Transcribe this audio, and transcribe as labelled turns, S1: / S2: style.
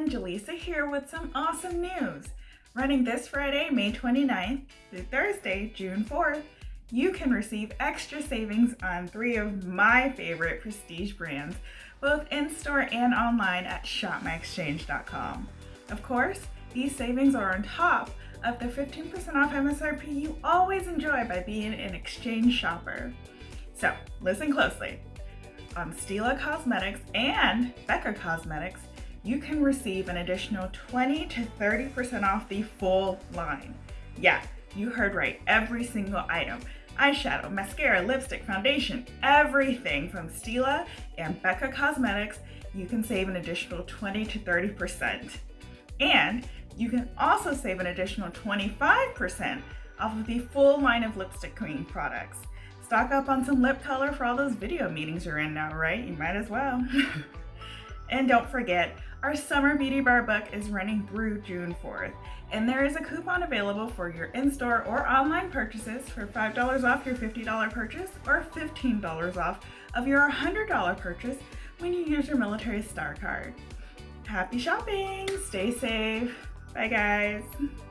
S1: everyone, Jaleesa here with some awesome news. Running this Friday, May 29th through Thursday, June 4th, you can receive extra savings on three of my favorite prestige brands, both in-store and online at shopmyexchange.com. Of course, these savings are on top of the 15% off MSRP you always enjoy by being an exchange shopper. So listen closely. On Stila Cosmetics and Becca Cosmetics, you can receive an additional 20 to 30% off the full line. Yeah, you heard right, every single item. Eyeshadow, mascara, lipstick, foundation, everything from Stila and Becca Cosmetics, you can save an additional 20 to 30%. And you can also save an additional 25% off of the full line of lipstick queen products. Stock up on some lip color for all those video meetings you're in now, right? You might as well. and don't forget, our Summer Beauty Bar book is running through June 4th, and there is a coupon available for your in-store or online purchases for $5 off your $50 purchase or $15 off of your $100 purchase when you use your military star card. Happy shopping, stay safe, bye guys.